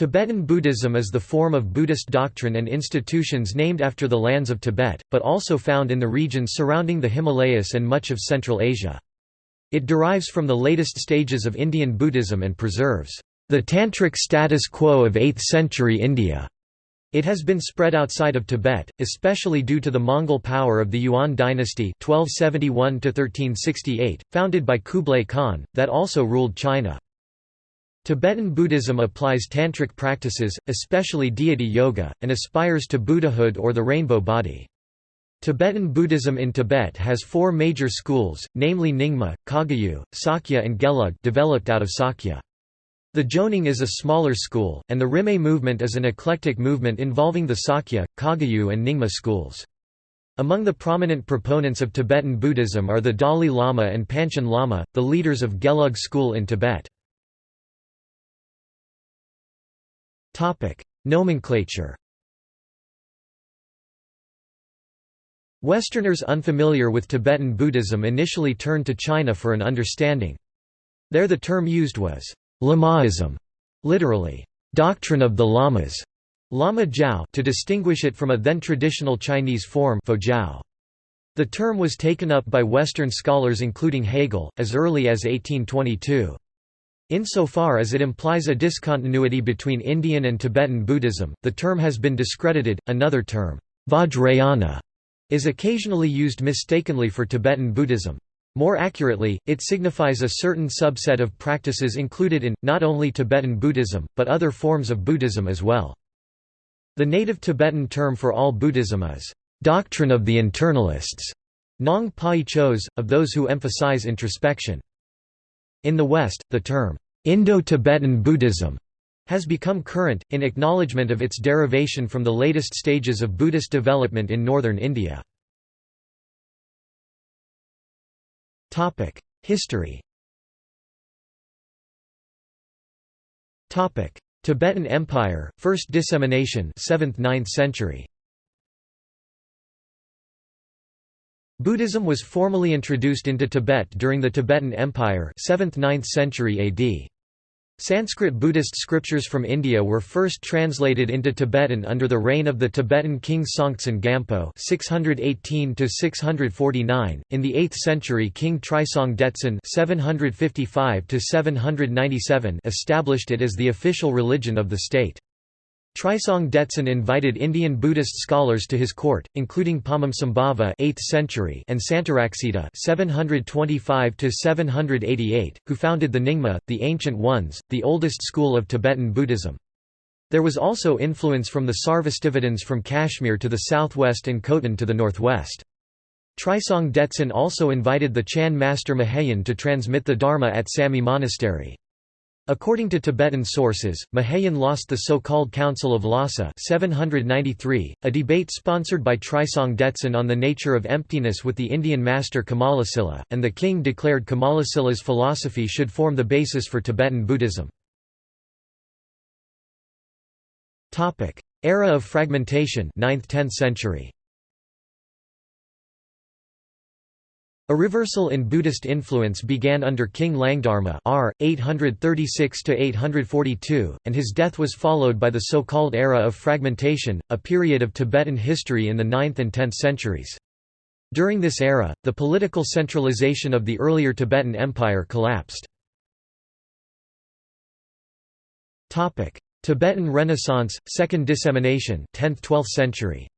Tibetan Buddhism is the form of Buddhist doctrine and institutions named after the lands of Tibet, but also found in the regions surrounding the Himalayas and much of Central Asia. It derives from the latest stages of Indian Buddhism and preserves the tantric status quo of 8th century India. It has been spread outside of Tibet, especially due to the Mongol power of the Yuan dynasty 1271 founded by Kublai Khan, that also ruled China. Tibetan Buddhism applies tantric practices, especially deity yoga, and aspires to Buddhahood or the rainbow body. Tibetan Buddhism in Tibet has four major schools, namely Nyingma, Kagyu, Sakya and Gelug developed out of Sakya. The Jonang is a smaller school, and the Rimé movement is an eclectic movement involving the Sakya, Kagyu and Nyingma schools. Among the prominent proponents of Tibetan Buddhism are the Dalai Lama and Panchen Lama, the leaders of Gelug school in Tibet. Nomenclature Westerners unfamiliar with Tibetan Buddhism initially turned to China for an understanding. There the term used was Lamaism, literally, doctrine of the lamas, Lama Jiao to distinguish it from a then traditional Chinese form Jiao. The term was taken up by Western scholars including Hegel, as early as 1822. Insofar as it implies a discontinuity between Indian and Tibetan Buddhism, the term has been discredited. Another term, Vajrayana, is occasionally used mistakenly for Tibetan Buddhism. More accurately, it signifies a certain subset of practices included in, not only Tibetan Buddhism, but other forms of Buddhism as well. The native Tibetan term for all Buddhism is, "...doctrine of the internalists", Nong Pai Chos, of those who emphasize introspection. In the West, the term, "...Indo-Tibetan Buddhism", has become current, in acknowledgement of its derivation from the latest stages of Buddhist development in northern India. History. Tibetan Empire, first dissemination, 7th–9th century. Buddhism was formally introduced into Tibet during the Tibetan Empire, 7th–9th century AD. Sanskrit Buddhist scriptures from India were first translated into Tibetan under the reign of the Tibetan king Songtsen Gampo (618–649). In the 8th century, King Trisong Detsen (755–797) established it as the official religion of the state. Trisong Detsen invited Indian Buddhist scholars to his court, including Padmasambhava (8th century) and Santaraksita (725–788), who founded the Nyingma, the Ancient Ones, the oldest school of Tibetan Buddhism. There was also influence from the Sarvastivadins from Kashmir to the southwest and Khotan to the northwest. Trisong Detsen also invited the Chan master Mahayan to transmit the Dharma at Samye Monastery. According to Tibetan sources, Mahayan lost the so-called Council of Lhasa 793, a debate sponsored by Trisong Detsen on the nature of emptiness with the Indian master Kamalasila, and the king declared Kamalasila's philosophy should form the basis for Tibetan Buddhism. Era of fragmentation 9th–10th century A reversal in Buddhist influence began under King Langdharma r. 836–842, and his death was followed by the so-called Era of Fragmentation, a period of Tibetan history in the 9th and 10th centuries. During this era, the political centralization of the earlier Tibetan Empire collapsed. Tibetan Renaissance, Second Dissemination 10th–12th century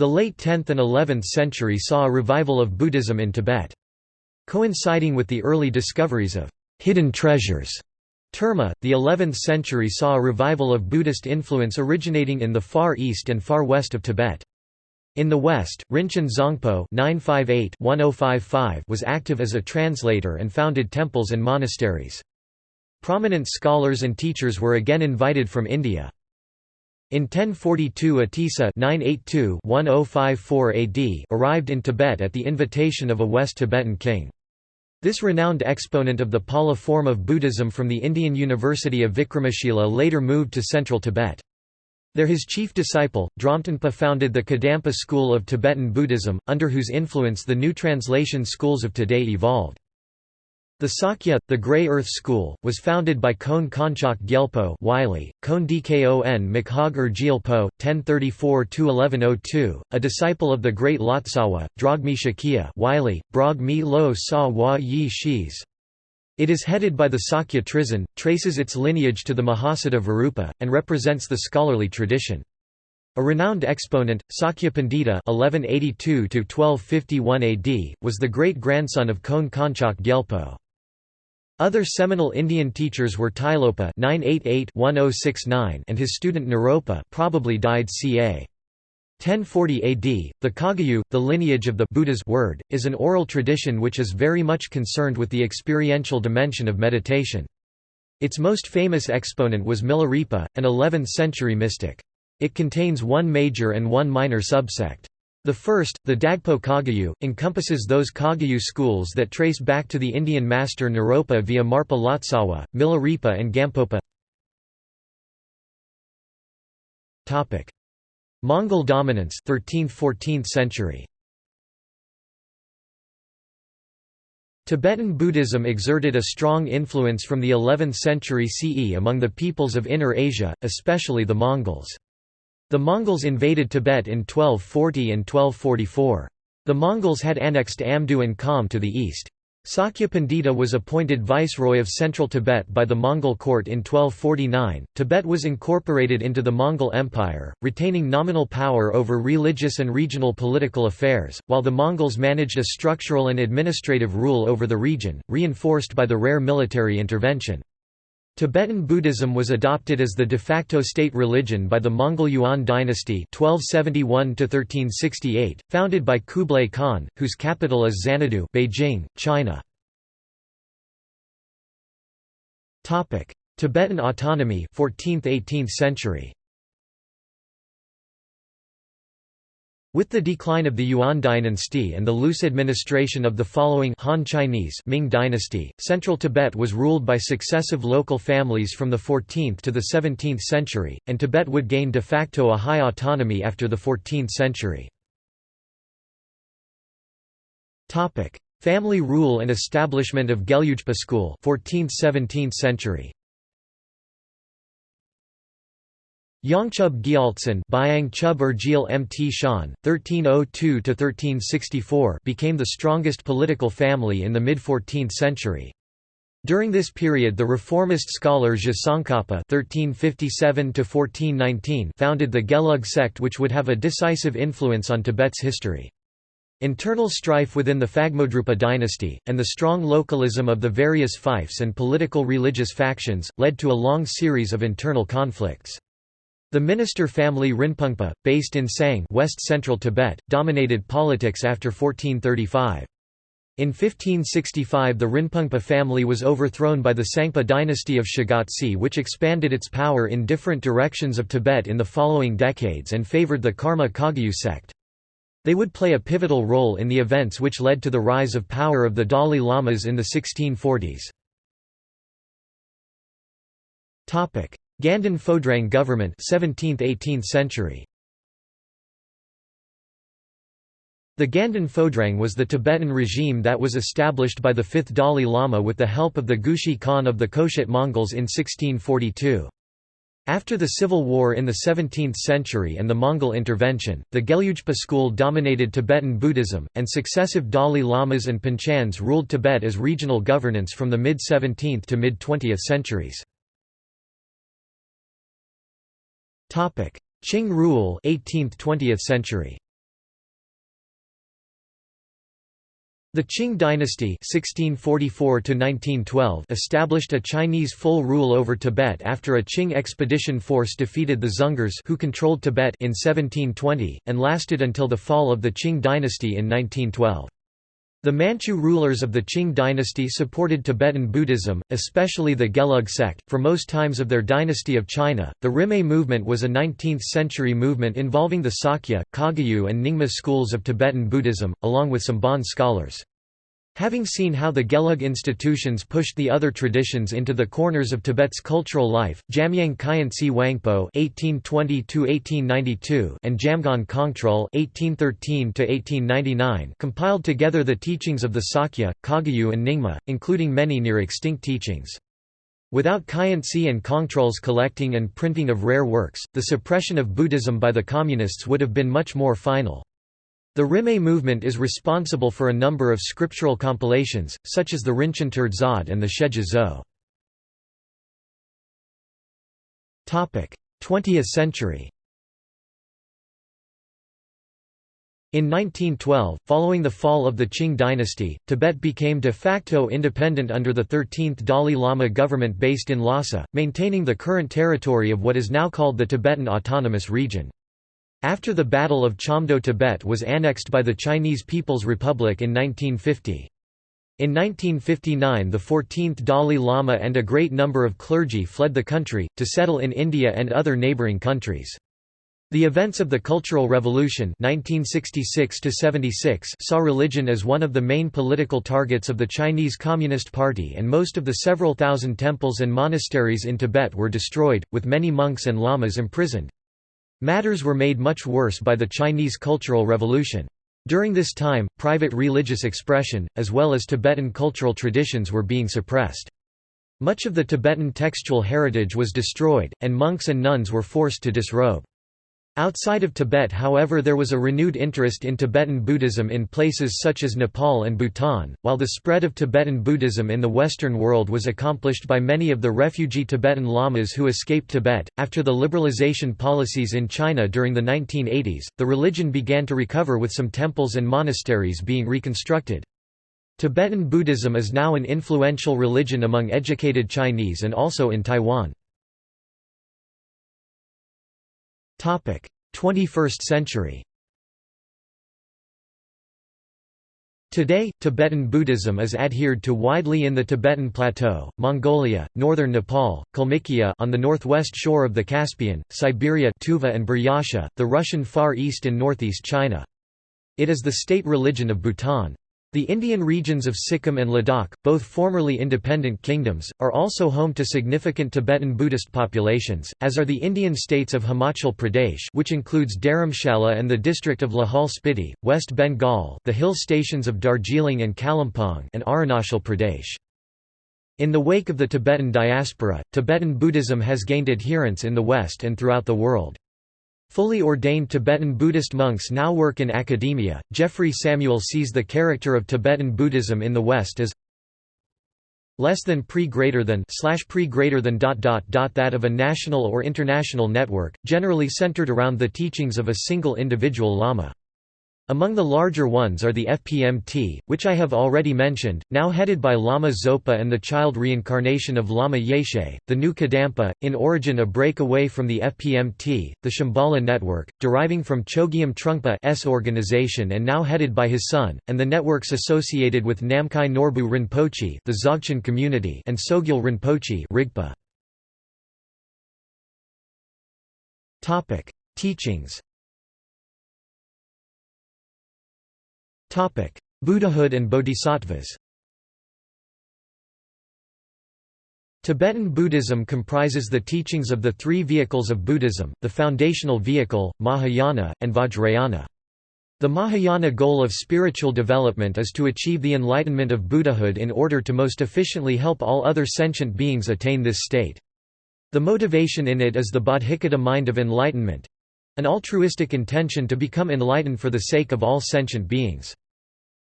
The late 10th and 11th century saw a revival of Buddhism in Tibet. Coinciding with the early discoveries of hidden treasures, Terma, the 11th century saw a revival of Buddhist influence originating in the far east and far west of Tibet. In the west, Rinchen Zangpo oh was active as a translator and founded temples and monasteries. Prominent scholars and teachers were again invited from India. In 1042 Atisa oh AD arrived in Tibet at the invitation of a West Tibetan king. This renowned exponent of the Pala form of Buddhism from the Indian University of Vikramashila later moved to central Tibet. There his chief disciple, Dromtonpa founded the Kadampa school of Tibetan Buddhism, under whose influence the new translation schools of today evolved. The Sakya, the Grey Earth School, was founded by Kon Konchak Gyelpo Wylie, Kon Dkon Makhag Gyelpo, 1034–1102, a disciple of the great Lotsawa, Drogmi Shakya Wylie, Brog Mi Lo Sa Wa Yi Shis. It is headed by the Sakya Trizin, traces its lineage to the Mahasiddha Virupa, and represents the scholarly tradition. A renowned exponent, Sakya Pandita (1182–1251 AD), was the great-grandson of Kon Konchak Gyelpo. Other seminal Indian teachers were Tilopa (988–1069) and his student Naropa, probably died ca. 1040 AD. The Kagyu, the lineage of the Buddha's word, is an oral tradition which is very much concerned with the experiential dimension of meditation. Its most famous exponent was Milarepa, an 11th-century mystic. It contains one major and one minor subsect. The first, the Dagpo Kagyu, encompasses those Kagyu schools that trace back to the Indian master Naropa via Marpa Lotsawa, Milarepa and Gampopa. Mongol dominance 13th–14th century. Tibetan Buddhism exerted a strong influence from the 11th century CE among the peoples of Inner Asia, especially the Mongols. The Mongols invaded Tibet in 1240 and 1244. The Mongols had annexed Amdo and Kham to the east. Sakya Pandita was appointed viceroy of central Tibet by the Mongol court in 1249. Tibet was incorporated into the Mongol Empire, retaining nominal power over religious and regional political affairs, while the Mongols managed a structural and administrative rule over the region, reinforced by the rare military intervention. Tibetan Buddhism was adopted as the de facto state religion by the Mongol Yuan dynasty 1271 founded by Kublai Khan, whose capital is Xanadu Beijing, China. Tibetan autonomy 14th–18th century With the decline of the Yuan dynasty and the loose administration of the following Han Chinese Ming dynasty, central Tibet was ruled by successive local families from the 14th to the 17th century, and Tibet would gain de facto a high autonomy after the 14th century. Family rule and establishment of Gelugpa school 14th–17th century Yangchub Gyaltsen Byang Chub or Gyal Mt Shan, 1302–1364 became the strongest political family in the mid-14th century. During this period the reformist scholar Je Tsongkhapa founded the Gelug sect which would have a decisive influence on Tibet's history. Internal strife within the Phagmodrupa dynasty, and the strong localism of the various fiefs and political religious factions, led to a long series of internal conflicts. The minister family Rinpungpa, based in Tsang west-central Tibet, dominated politics after 1435. In 1565 the Rinpungpa family was overthrown by the Tsangpa dynasty of Shigatse which expanded its power in different directions of Tibet in the following decades and favored the Karma Kagyu sect. They would play a pivotal role in the events which led to the rise of power of the Dalai Lamas in the 1640s. Ganden Phodrang government 17th–18th century. The Ganden Phodrang was the Tibetan regime that was established by the fifth Dalai Lama with the help of the Gushi Khan of the Khoshut Mongols in 1642. After the civil war in the 17th century and the Mongol intervention, the Gelugpa school dominated Tibetan Buddhism, and successive Dalai Lamas and Panchans ruled Tibet as regional governance from the mid-17th to mid-20th centuries. Qing rule 18th–20th century. The Qing dynasty 1644 established a Chinese full rule over Tibet after a Qing expedition force defeated the Dzungars who controlled Tibet in 1720, and lasted until the fall of the Qing dynasty in 1912. The Manchu rulers of the Qing dynasty supported Tibetan Buddhism, especially the Gelug sect, for most times of their dynasty of China. The Rimé movement was a 19th century movement involving the Sakya, Kagyu, and Nyingma schools of Tibetan Buddhism, along with some Bon scholars. Having seen how the Gelug institutions pushed the other traditions into the corners of Tibet's cultural life, Jamyang Khyentse Wangpo (1820–1892) and Jamgon Kongtrul (1813–1899) compiled together the teachings of the Sakya, Kagyu, and Nyingma, including many near-extinct teachings. Without Khyentse and Kongtrul's collecting and printing of rare works, the suppression of Buddhism by the Communists would have been much more final. The Rimé movement is responsible for a number of scriptural compilations, such as the Rinchen Zod and the Shejia Zo. 20th century In 1912, following the fall of the Qing dynasty, Tibet became de facto independent under the 13th Dalai Lama government based in Lhasa, maintaining the current territory of what is now called the Tibetan Autonomous Region. After the Battle of Chamdo Tibet was annexed by the Chinese People's Republic in 1950. In 1959 the 14th Dalai Lama and a great number of clergy fled the country, to settle in India and other neighbouring countries. The events of the Cultural Revolution 1966 saw religion as one of the main political targets of the Chinese Communist Party and most of the several thousand temples and monasteries in Tibet were destroyed, with many monks and lamas imprisoned. Matters were made much worse by the Chinese Cultural Revolution. During this time, private religious expression, as well as Tibetan cultural traditions were being suppressed. Much of the Tibetan textual heritage was destroyed, and monks and nuns were forced to disrobe. Outside of Tibet however there was a renewed interest in Tibetan Buddhism in places such as Nepal and Bhutan, while the spread of Tibetan Buddhism in the Western world was accomplished by many of the refugee Tibetan lamas who escaped Tibet. After the liberalization policies in China during the 1980s, the religion began to recover with some temples and monasteries being reconstructed. Tibetan Buddhism is now an influential religion among educated Chinese and also in Taiwan. 21st century Today, Tibetan Buddhism is adhered to widely in the Tibetan Plateau, Mongolia, northern Nepal, Kalmykia on the northwest shore of the Caspian, Siberia Tuva and Buryatia, the Russian Far East and northeast China. It is the state religion of Bhutan. The Indian regions of Sikkim and Ladakh, both formerly independent kingdoms, are also home to significant Tibetan Buddhist populations, as are the Indian states of Himachal Pradesh which includes Dharamshala and the district of Lahaul Spiti, West Bengal the hill stations of Darjeeling and Kalimpong and Arunachal Pradesh. In the wake of the Tibetan diaspora, Tibetan Buddhism has gained adherents in the West and throughout the world. Fully ordained Tibetan Buddhist monks now work in academia. Jeffrey Samuel sees the character of Tibetan Buddhism in the West as less than pre greater than slash pre greater than dot dot dot that of a national or international network, generally centered around the teachings of a single individual lama. Among the larger ones are the FPMT, which I have already mentioned, now headed by Lama Zopa and the child reincarnation of Lama Yeshe, the new Kadampa, in origin a breakaway from the FPMT, the Shambhala network, deriving from Chogyam Trungpa's organization and now headed by his son, and the networks associated with Namkhai Norbu Rinpoche the Dzogchen community and Sogyal Rinpoche Rigpa. Teachings Buddhahood and bodhisattvas Tibetan Buddhism comprises the teachings of the three vehicles of Buddhism, the foundational vehicle, Mahayana, and Vajrayana. The Mahayana goal of spiritual development is to achieve the enlightenment of Buddhahood in order to most efficiently help all other sentient beings attain this state. The motivation in it is the bodhicitta mind of enlightenment, an altruistic intention to become enlightened for the sake of all sentient beings.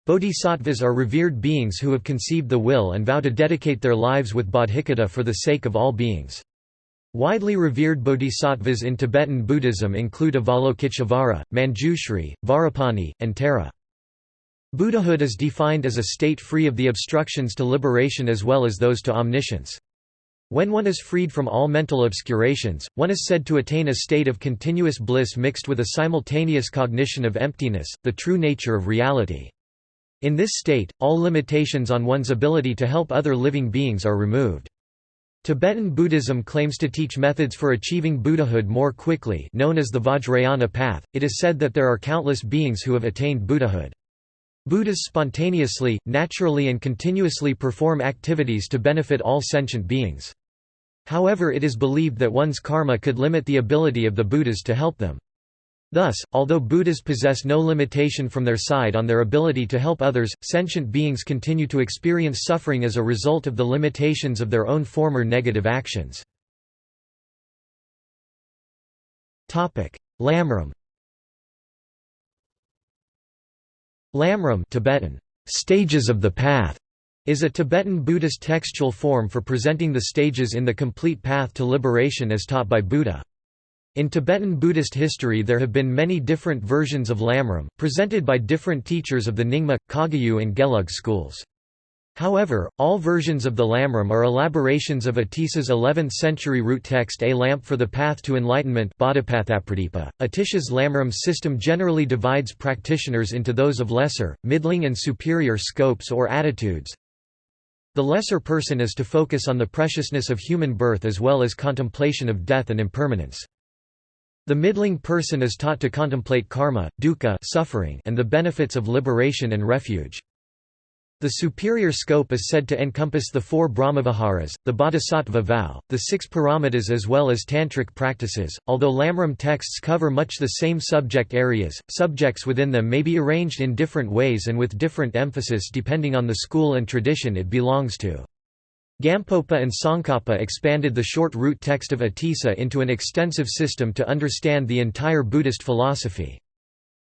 Bodhisattvas are revered beings who have conceived the will and vow to dedicate their lives with bodhicitta for the sake of all beings. Widely revered bodhisattvas in Tibetan Buddhism include Avalokiteshvara, Manjushri, Vajrapani, and Tara. Buddhahood is defined as a state free of the obstructions to liberation as well as those to omniscience. When one is freed from all mental obscurations, one is said to attain a state of continuous bliss mixed with a simultaneous cognition of emptiness, the true nature of reality. In this state, all limitations on one's ability to help other living beings are removed. Tibetan Buddhism claims to teach methods for achieving Buddhahood more quickly known as the Vajrayana path. It is said that there are countless beings who have attained Buddhahood. Buddhas spontaneously, naturally and continuously perform activities to benefit all sentient beings. However it is believed that one's karma could limit the ability of the Buddhas to help them. Thus, although Buddhas possess no limitation from their side on their ability to help others, sentient beings continue to experience suffering as a result of the limitations of their own former negative actions. Lamrim Lamrim Tibetan, stages of the path, is a Tibetan Buddhist textual form for presenting the stages in the complete path to liberation as taught by Buddha. In Tibetan Buddhist history there have been many different versions of Lamrim, presented by different teachers of the Nyingma, Kagyu and Gelug schools. However, all versions of the Lamrim are elaborations of Atisha's 11th-century root text A Lamp for the Path to Enlightenment Atisha's Lamrim system generally divides practitioners into those of lesser, middling and superior scopes or attitudes. The lesser person is to focus on the preciousness of human birth as well as contemplation of death and impermanence. The middling person is taught to contemplate karma, dukkha suffering and the benefits of liberation and refuge. The superior scope is said to encompass the four Brahmaviharas, the Bodhisattva vow, the six paramitas as well as tantric practices. Although Lamrim texts cover much the same subject areas, subjects within them may be arranged in different ways and with different emphasis depending on the school and tradition it belongs to. Gampopa and Tsongkhapa expanded the short root text of Atisa into an extensive system to understand the entire Buddhist philosophy.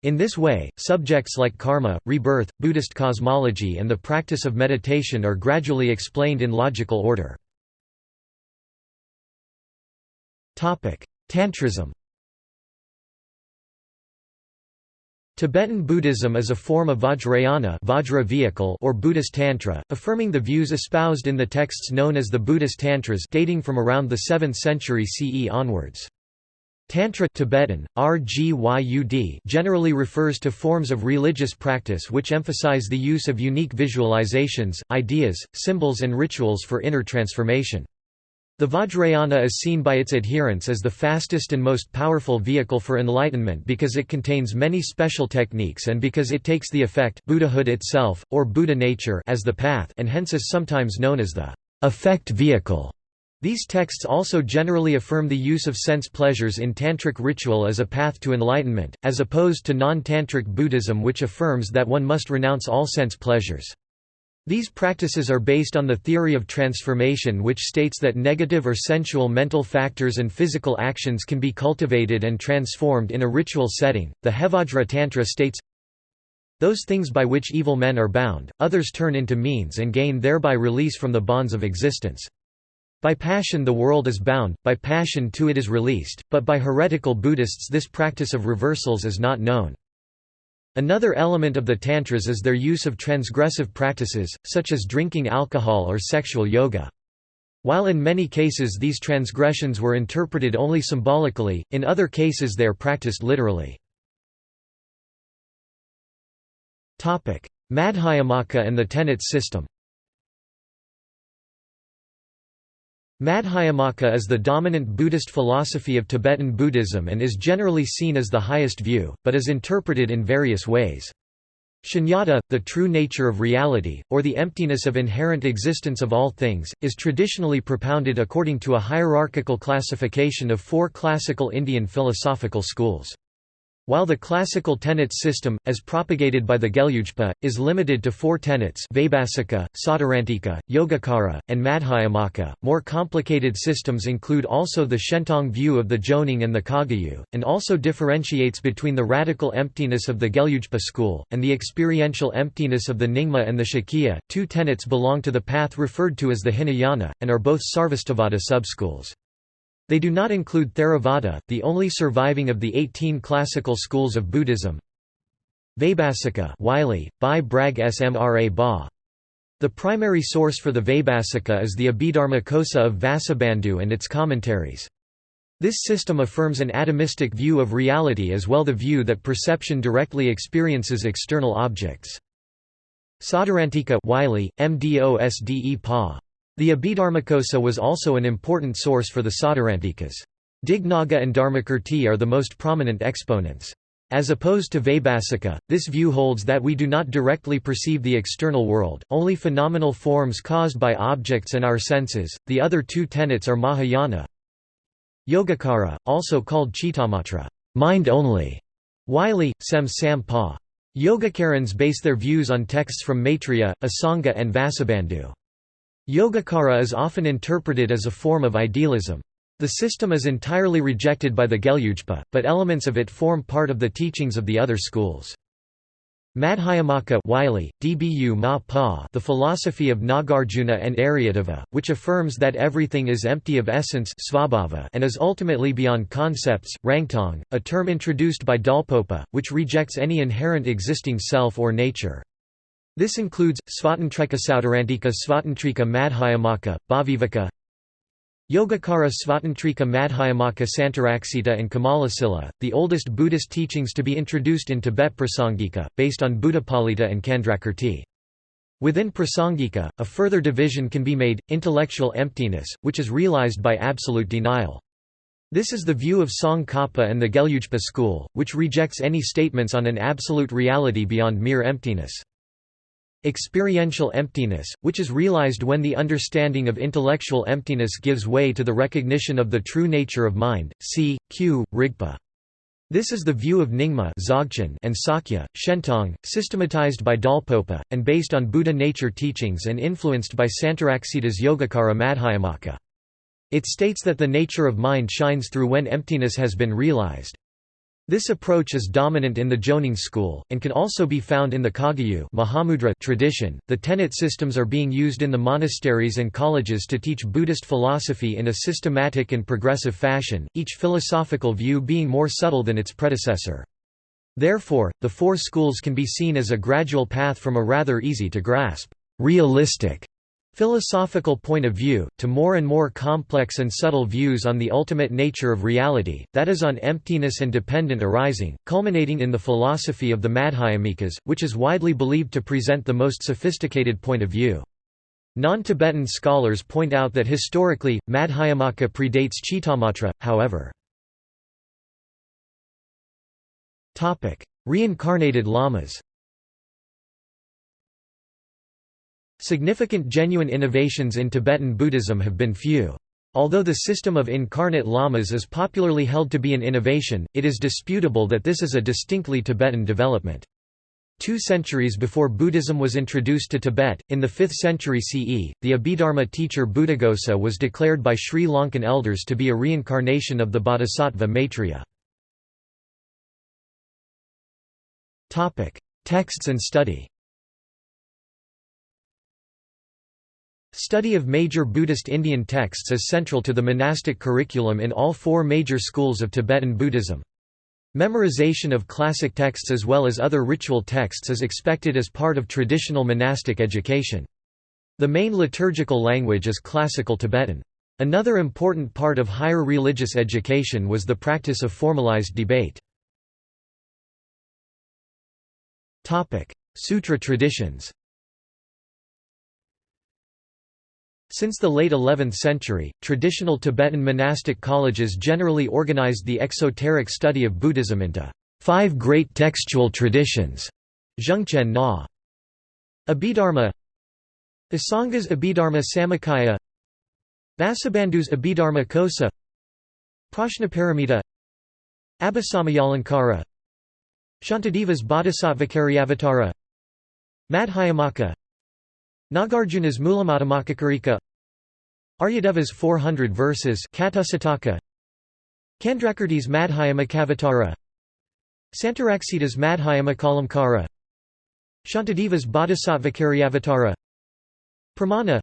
In this way, subjects like karma, rebirth, Buddhist cosmology and the practice of meditation are gradually explained in logical order. Tantrism Tibetan Buddhism is a form of Vajrayana Vajra vehicle or Buddhist Tantra, affirming the views espoused in the texts known as the Buddhist Tantras dating from around the 7th century CE onwards. Tantra Tibetan, RGYUD generally refers to forms of religious practice which emphasize the use of unique visualizations, ideas, symbols and rituals for inner transformation. The Vajrayana is seen by its adherents as the fastest and most powerful vehicle for enlightenment because it contains many special techniques and because it takes the effect Buddhahood itself, or Buddha nature as the path and hence is sometimes known as the effect vehicle. These texts also generally affirm the use of sense pleasures in tantric ritual as a path to enlightenment, as opposed to non-tantric Buddhism which affirms that one must renounce all sense pleasures. These practices are based on the theory of transformation which states that negative or sensual mental factors and physical actions can be cultivated and transformed in a ritual setting. The Hevajra Tantra states, Those things by which evil men are bound, others turn into means and gain thereby release from the bonds of existence. By passion the world is bound, by passion too it is released, but by heretical Buddhists this practice of reversals is not known. Another element of the Tantras is their use of transgressive practices, such as drinking alcohol or sexual yoga. While in many cases these transgressions were interpreted only symbolically, in other cases they are practiced literally. Madhyamaka and the tenets system Madhyamaka is the dominant Buddhist philosophy of Tibetan Buddhism and is generally seen as the highest view, but is interpreted in various ways. Shunyata, the true nature of reality, or the emptiness of inherent existence of all things, is traditionally propounded according to a hierarchical classification of four classical Indian philosophical schools. While the classical tenets system, as propagated by the Gelugpa, is limited to four tenets Vaibhasika, Sautrantika, Yogacara, and Madhyamaka, more complicated systems include also the Shentong view of the Jonang and the Kagyu, and also differentiates between the radical emptiness of the Gelugpa school, and the experiential emptiness of the Nyingma and the Sakya. Two tenets belong to the path referred to as the Hinayana, and are both Sarvastivada subschools. They do not include Theravada, the only surviving of the 18 classical schools of Buddhism. Vaibhasika Wylie, by Bragg Smra Ba. The primary source for the Vaibhasika is the Abhidharmakosa of Vasubandhu and its commentaries. This system affirms an atomistic view of reality as well the view that perception directly experiences external objects. Sautrantika Wylie, MDOSDE Pa. The Abhidharmakosa was also an important source for the Sautrantikas. Dignaga and Dharmakirti are the most prominent exponents. As opposed to Vaibhasika, this view holds that we do not directly perceive the external world, only phenomenal forms caused by objects and our senses. The other two tenets are Mahayana Yogacara, also called Chittamatra, mind only, Wylie, Sem Sam Pa. Yogacarans base their views on texts from Maitreya, Asanga and Vasubandhu. Yogacara is often interpreted as a form of idealism. The system is entirely rejected by the Gelugpa, but elements of it form part of the teachings of the other schools. Madhyamaka Wylie, Dbu Ma pa the philosophy of Nagarjuna and Aryadeva, which affirms that everything is empty of essence svabhava and is ultimately beyond concepts, Rangtong, a term introduced by Dolpopa, which rejects any inherent existing self or nature. This includes, Svatantrika Sautrantika Svatantrika Madhyamaka, Bhavivaka, Yogacara Svatantrika Madhyamaka Santaraksita and Kamalasila, the oldest Buddhist teachings to be introduced in Tibet Prasangika, based on Buddhapalita and Candrakirti. Within Prasangika, a further division can be made, intellectual emptiness, which is realized by absolute denial. This is the view of Tsongkhapa and the Gelugpa school, which rejects any statements on an absolute reality beyond mere emptiness. Experiential emptiness, which is realized when the understanding of intellectual emptiness gives way to the recognition of the true nature of mind, c. q. Rigpa. This is the view of Nyingma and Sakya, Shentong, systematized by Dolpopa, and based on Buddha nature teachings and influenced by Santaraksita's Yogacara Madhyamaka. It states that the nature of mind shines through when emptiness has been realized. This approach is dominant in the Jonang school, and can also be found in the Kagyu Mahamudra tradition. The tenet systems are being used in the monasteries and colleges to teach Buddhist philosophy in a systematic and progressive fashion, each philosophical view being more subtle than its predecessor. Therefore, the four schools can be seen as a gradual path from a rather easy to grasp, realistic philosophical point of view, to more and more complex and subtle views on the ultimate nature of reality, that is on emptiness and dependent arising, culminating in the philosophy of the Madhyamikas, which is widely believed to present the most sophisticated point of view. Non-Tibetan scholars point out that historically, Madhyamaka predates Chittamatra, however. Reincarnated lamas Significant genuine innovations in Tibetan Buddhism have been few. Although the system of incarnate lamas is popularly held to be an innovation, it is disputable that this is a distinctly Tibetan development. Two centuries before Buddhism was introduced to Tibet, in the 5th century CE, the Abhidharma teacher Buddhaghosa was declared by Sri Lankan elders to be a reincarnation of the bodhisattva Maitreya. Texts and study Study of major Buddhist Indian texts is central to the monastic curriculum in all four major schools of Tibetan Buddhism. Memorization of classic texts as well as other ritual texts is expected as part of traditional monastic education. The main liturgical language is Classical Tibetan. Another important part of higher religious education was the practice of formalized debate. Sutra traditions Since the late 11th century, traditional Tibetan monastic colleges generally organized the exoteric study of Buddhism into five great textual traditions. Zhengchen Na. Abhidharma. Asanga's Abhidharma Samuccaya Vasubandhu's Abhidharma Kosa. Prajnaparamita. Abhisamayalankara Shantideva's Bodhisattvacaryavatara Madhyamaka Nagarjuna's Mulamadhyamakakarika Aryadeva's 400 verses. Katusataka Candrakirti's Madhyamakavatara. Santaraksita's Madhyamakalamkara. Shantideva's Bodhisattvacaryavatara Pramana.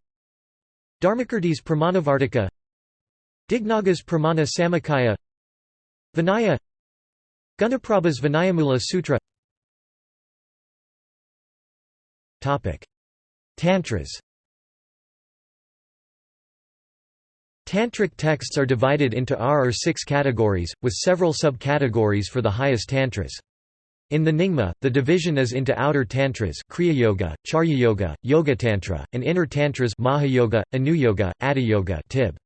Dharmakirti's Pramanavartika. Dignaga's Pramana Samuccaya Vinaya. Gunaprabha's Vinayamula Sutra Tantras Tantric texts are divided into R or six categories, with several subcategories for the highest tantras. In the Nyingma, the division is into outer tantras Kriya Yoga, Charya Yoga, Yoga Tantra, and inner tantras Mahayoga, Anuyoga, Atiyoga tib.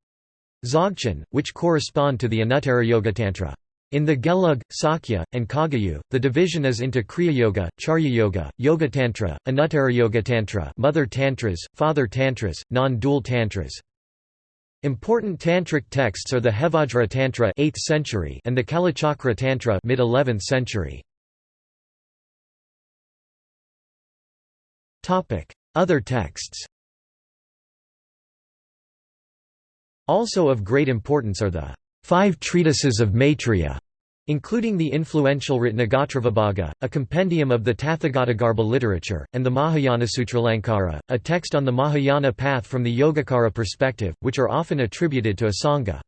Dzogchen, which correspond to the Anuttara Yoga Tantra. In the Gelug, Sakya, and Kagyu, the division is into Kriya Yoga, Charya Yoga, Yoga Tantra, Anuttara Yoga Tantra, Mother Tantras, Father Tantras, non-dual Tantras. Important tantric texts are the Hevajra Tantra 8th century and the Kalachakra Tantra mid 11th century. Topic: Other texts. Also of great importance are the Five Treatises of Maitreya, including the influential Ratnagotravibhaga, a compendium of the Tathagatagarbha literature, and the Mahayana Sutralankara, a text on the Mahayana path from the Yogacara perspective, which are often attributed to Asanga.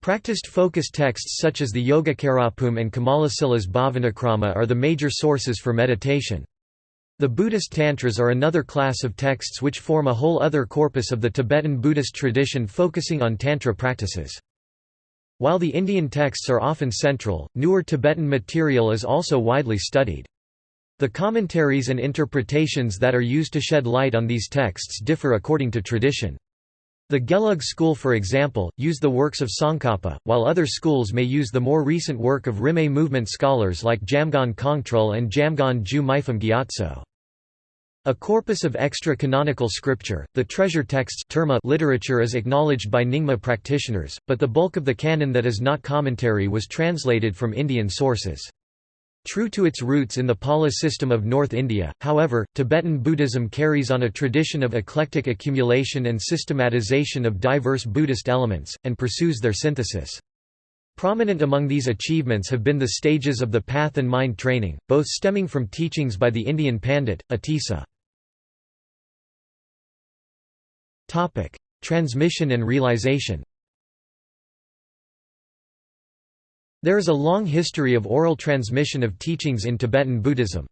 Practiced focus texts such as the Yogacarabhumi and Kamalasila's Bhavanakrama are the major sources for meditation. The Buddhist Tantras are another class of texts which form a whole other corpus of the Tibetan Buddhist tradition focusing on Tantra practices. While the Indian texts are often central, newer Tibetan material is also widely studied. The commentaries and interpretations that are used to shed light on these texts differ according to tradition. The Gelug school for example, use the works of Tsongkhapa, while other schools may use the more recent work of Rimé movement scholars like Jamgon Kongtrul and Jamgon Ju Mipham Gyatso. A corpus of extra-canonical scripture, the treasure texts terma literature is acknowledged by Nyingma practitioners, but the bulk of the canon that is not commentary was translated from Indian sources. True to its roots in the Pala system of North India, however, Tibetan Buddhism carries on a tradition of eclectic accumulation and systematization of diverse Buddhist elements, and pursues their synthesis. Prominent among these achievements have been the stages of the path and mind training, both stemming from teachings by the Indian Pandit, Atisa. Transmission and realization There is a long history of oral transmission of teachings in Tibetan Buddhism.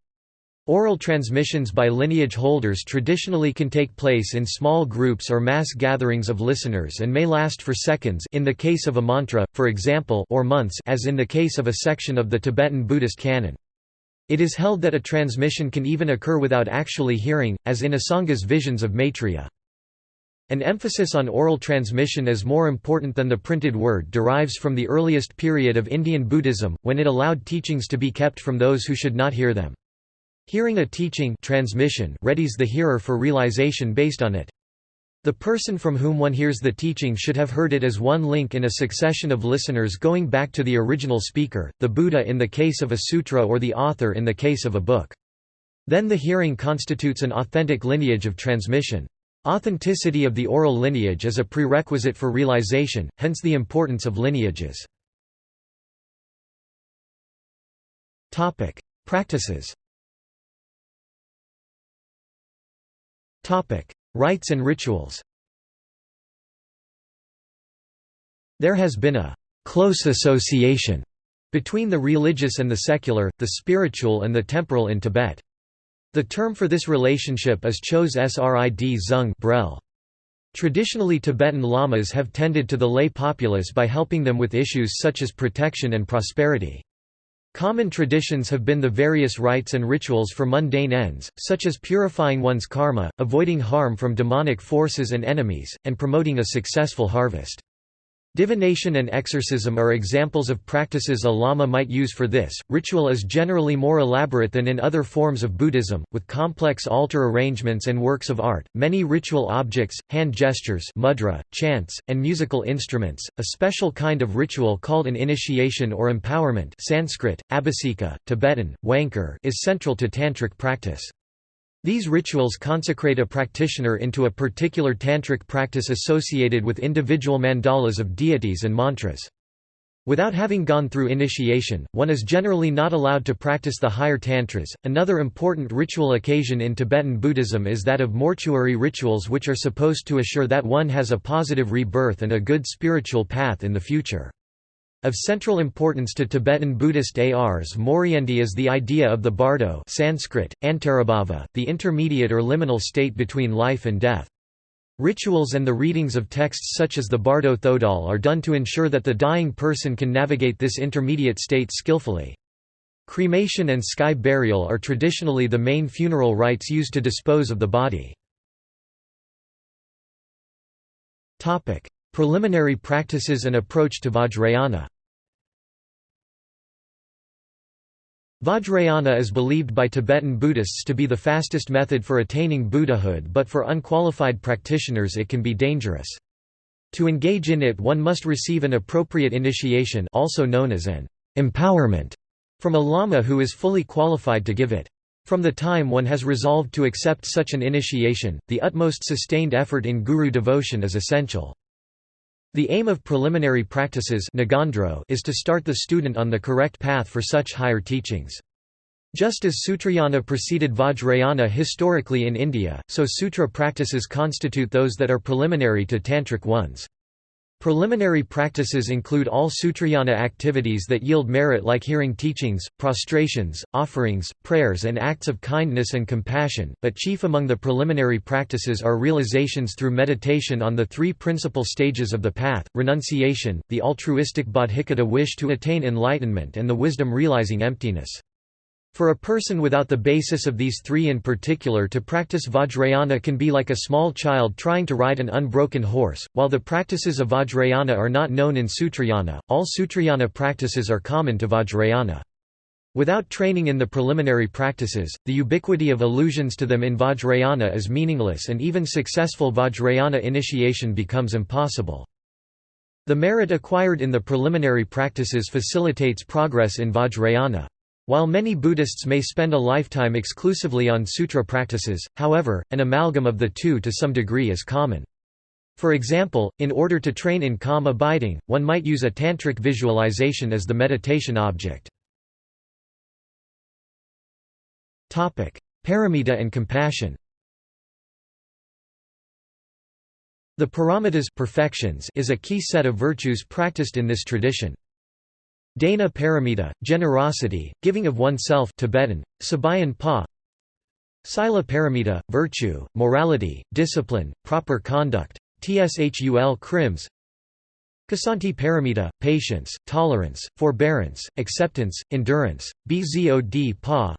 Oral transmissions by lineage holders traditionally can take place in small groups or mass gatherings of listeners and may last for seconds in the case of a mantra, for example or months as in the case of a section of the Tibetan Buddhist canon. It is held that a transmission can even occur without actually hearing, as in Asanga's visions of Maitreya. An emphasis on oral transmission as more important than the printed word derives from the earliest period of Indian Buddhism, when it allowed teachings to be kept from those who should not hear them. Hearing a teaching transmission readies the hearer for realization based on it. The person from whom one hears the teaching should have heard it as one link in a succession of listeners going back to the original speaker, the Buddha in the case of a sutra or the author in the case of a book. Then the hearing constitutes an authentic lineage of transmission. Authenticity of the oral lineage is a prerequisite for realization, hence the importance of lineages. Practices Rites and rituals There has been a «close association» between the religious and the secular, the spiritual and the temporal in Tibet. The term for this relationship is Chos Srid Zung Brel. Traditionally Tibetan lamas have tended to the lay populace by helping them with issues such as protection and prosperity. Common traditions have been the various rites and rituals for mundane ends, such as purifying one's karma, avoiding harm from demonic forces and enemies, and promoting a successful harvest. Divination and exorcism are examples of practices a lama might use for this. Ritual is generally more elaborate than in other forms of Buddhism, with complex altar arrangements and works of art. Many ritual objects, hand gestures, mudra, chants, and musical instruments. A special kind of ritual called an initiation or empowerment, Sanskrit, Abhiseka, Tibetan, Wangkar, is central to tantric practice. These rituals consecrate a practitioner into a particular tantric practice associated with individual mandalas of deities and mantras. Without having gone through initiation, one is generally not allowed to practice the higher tantras. Another important ritual occasion in Tibetan Buddhism is that of mortuary rituals, which are supposed to assure that one has a positive rebirth and a good spiritual path in the future. Of central importance to Tibetan Buddhist Ars Moriendi is the idea of the bardo Sanskrit, Antarabhava, the intermediate or liminal state between life and death. Rituals and the readings of texts such as the Bardo Thodol are done to ensure that the dying person can navigate this intermediate state skillfully. Cremation and sky burial are traditionally the main funeral rites used to dispose of the body. Preliminary practices and approach to Vajrayana Vajrayana is believed by Tibetan Buddhists to be the fastest method for attaining Buddhahood but for unqualified practitioners it can be dangerous. To engage in it one must receive an appropriate initiation also known as an empowerment from a lama who is fully qualified to give it. From the time one has resolved to accept such an initiation, the utmost sustained effort in guru devotion is essential. The aim of preliminary practices is to start the student on the correct path for such higher teachings. Just as Sutrayana preceded Vajrayana historically in India, so sutra practices constitute those that are preliminary to tantric ones. Preliminary practices include all Sutrayana activities that yield merit like hearing teachings, prostrations, offerings, prayers and acts of kindness and compassion, but chief among the preliminary practices are realizations through meditation on the three principal stages of the path, renunciation, the altruistic bodhicitta wish to attain enlightenment and the wisdom realizing emptiness. For a person without the basis of these three in particular to practice Vajrayana can be like a small child trying to ride an unbroken horse. While the practices of Vajrayana are not known in Sutrayana, all Sutrayana practices are common to Vajrayana. Without training in the preliminary practices, the ubiquity of allusions to them in Vajrayana is meaningless and even successful Vajrayana initiation becomes impossible. The merit acquired in the preliminary practices facilitates progress in Vajrayana. While many Buddhists may spend a lifetime exclusively on sutra practices, however, an amalgam of the two to some degree is common. For example, in order to train in calm abiding, one might use a tantric visualization as the meditation object. Paramita and compassion The paramitas perfections is a key set of virtues practiced in this tradition. Dana paramita, generosity, giving of oneself Tibetan, Sabayan pa. Sila paramita, virtue, morality, discipline, proper conduct, tshul krims Kasanti paramita, patience, tolerance, forbearance, acceptance, endurance, bzod pa.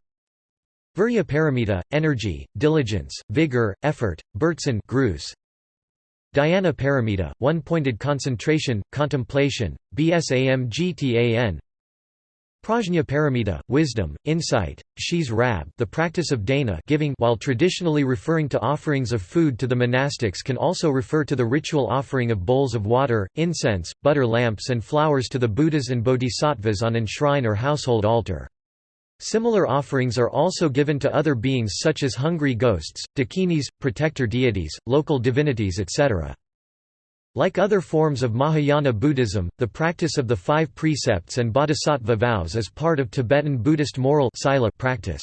Virya paramita, energy, diligence, vigor, effort, Burtsan grus, Dhyana paramita, one-pointed concentration, contemplation, bsamgtan Prajna paramita, wisdom, insight, Shiz rab the practice of dana giving while traditionally referring to offerings of food to the monastics can also refer to the ritual offering of bowls of water, incense, butter lamps and flowers to the Buddhas and Bodhisattvas on an shrine or household altar. Similar offerings are also given to other beings such as hungry ghosts, dakinis, protector deities, local divinities etc. Like other forms of Mahayana Buddhism, the practice of the five precepts and bodhisattva vows is part of Tibetan Buddhist moral practice.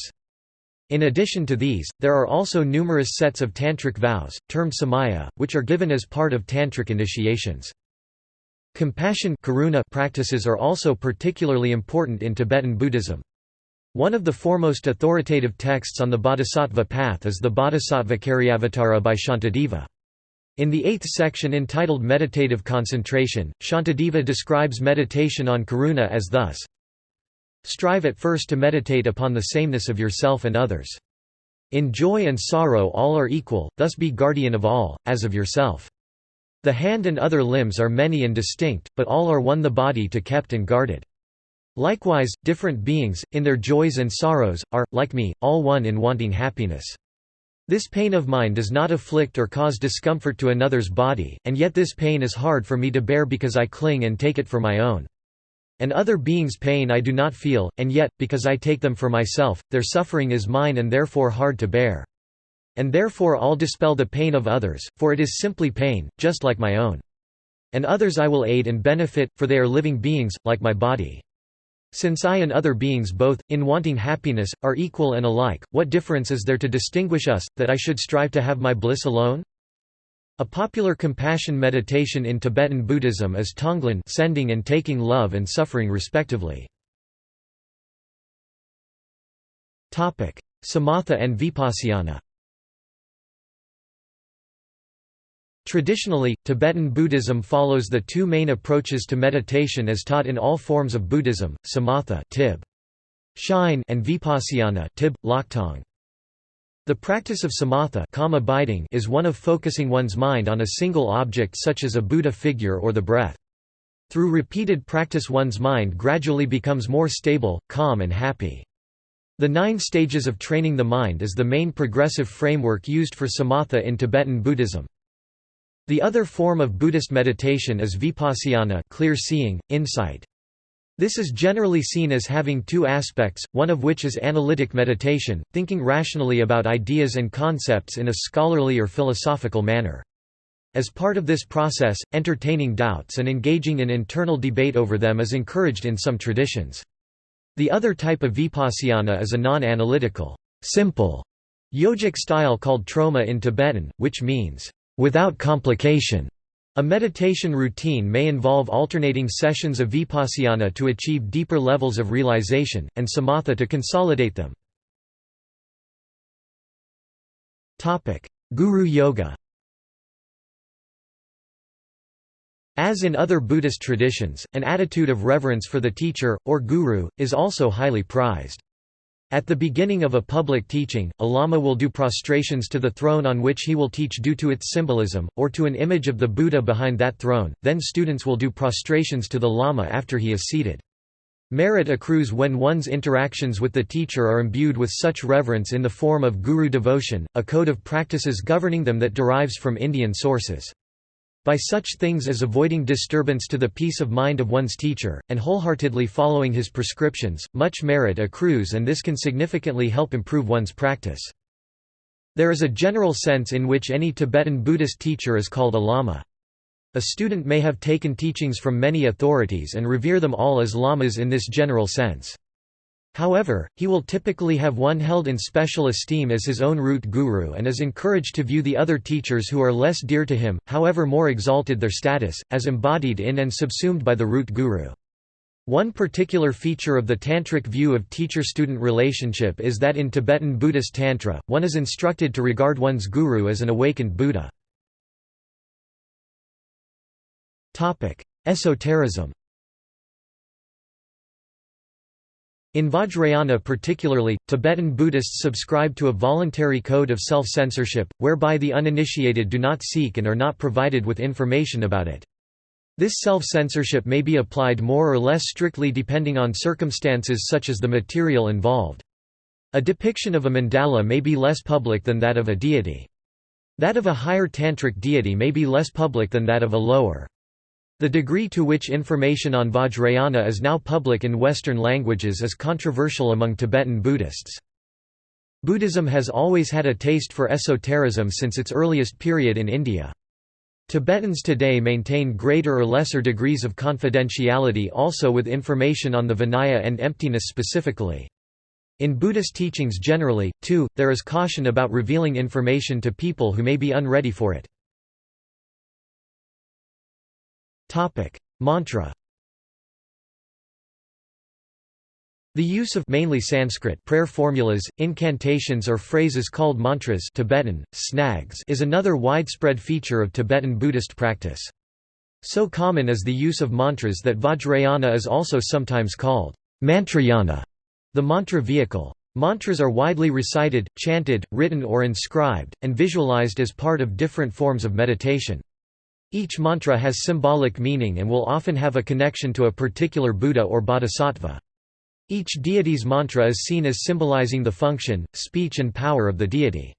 In addition to these, there are also numerous sets of tantric vows, termed samaya, which are given as part of tantric initiations. Compassion practices are also particularly important in Tibetan Buddhism. One of the foremost authoritative texts on the bodhisattva path is the Bodhisattva Caryavatara by Shantideva. In the eighth section entitled Meditative Concentration, Shantideva describes meditation on karuna as thus Strive at first to meditate upon the sameness of yourself and others. In joy and sorrow all are equal, thus be guardian of all, as of yourself. The hand and other limbs are many and distinct, but all are one the body to kept and guarded. Likewise, different beings, in their joys and sorrows, are, like me, all one in wanting happiness. This pain of mine does not afflict or cause discomfort to another's body, and yet this pain is hard for me to bear because I cling and take it for my own. And other beings' pain I do not feel, and yet, because I take them for myself, their suffering is mine and therefore hard to bear. And therefore I'll dispel the pain of others, for it is simply pain, just like my own. And others I will aid and benefit, for they are living beings, like my body. Since I and other beings both, in wanting happiness, are equal and alike, what difference is there to distinguish us, that I should strive to have my bliss alone? A popular compassion meditation in Tibetan Buddhism is Tonglen sending and taking love and suffering respectively. Samatha and Vipassana Traditionally, Tibetan Buddhism follows the two main approaches to meditation as taught in all forms of Buddhism, samatha tib. Shine and vipassana tib. The practice of samatha is one of focusing one's mind on a single object such as a Buddha figure or the breath. Through repeated practice one's mind gradually becomes more stable, calm and happy. The nine stages of training the mind is the main progressive framework used for samatha in Tibetan Buddhism. The other form of Buddhist meditation is vipassana clear seeing, insight. This is generally seen as having two aspects, one of which is analytic meditation, thinking rationally about ideas and concepts in a scholarly or philosophical manner. As part of this process, entertaining doubts and engaging in internal debate over them is encouraged in some traditions. The other type of vipassana is a non-analytical, simple, yogic style called troma in Tibetan, which means, without complication. A meditation routine may involve alternating sessions of vipassana to achieve deeper levels of realization, and samatha to consolidate them. Guru Yoga As in other Buddhist traditions, an attitude of reverence for the teacher, or guru, is also highly prized. At the beginning of a public teaching, a lama will do prostrations to the throne on which he will teach due to its symbolism, or to an image of the Buddha behind that throne, then students will do prostrations to the lama after he is seated. Merit accrues when one's interactions with the teacher are imbued with such reverence in the form of guru devotion, a code of practices governing them that derives from Indian sources. By such things as avoiding disturbance to the peace of mind of one's teacher, and wholeheartedly following his prescriptions, much merit accrues and this can significantly help improve one's practice. There is a general sense in which any Tibetan Buddhist teacher is called a lama. A student may have taken teachings from many authorities and revere them all as lamas in this general sense. However, he will typically have one held in special esteem as his own root guru and is encouraged to view the other teachers who are less dear to him, however more exalted their status, as embodied in and subsumed by the root guru. One particular feature of the tantric view of teacher-student relationship is that in Tibetan Buddhist Tantra, one is instructed to regard one's guru as an awakened Buddha. Esotericism In Vajrayana particularly, Tibetan Buddhists subscribe to a voluntary code of self-censorship, whereby the uninitiated do not seek and are not provided with information about it. This self-censorship may be applied more or less strictly depending on circumstances such as the material involved. A depiction of a mandala may be less public than that of a deity. That of a higher tantric deity may be less public than that of a lower. The degree to which information on Vajrayana is now public in Western languages is controversial among Tibetan Buddhists. Buddhism has always had a taste for esotericism since its earliest period in India. Tibetans today maintain greater or lesser degrees of confidentiality also with information on the Vinaya and emptiness specifically. In Buddhist teachings generally, too, there is caution about revealing information to people who may be unready for it. Topic: Mantra. The use of mainly Sanskrit prayer formulas, incantations or phrases called mantras Tibetan, snags is another widespread feature of Tibetan Buddhist practice. So common is the use of mantras that Vajrayana is also sometimes called mantrayana, the mantra vehicle. Mantras are widely recited, chanted, written or inscribed, and visualized as part of different forms of meditation. Each mantra has symbolic meaning and will often have a connection to a particular Buddha or Bodhisattva. Each deity's mantra is seen as symbolizing the function, speech and power of the deity.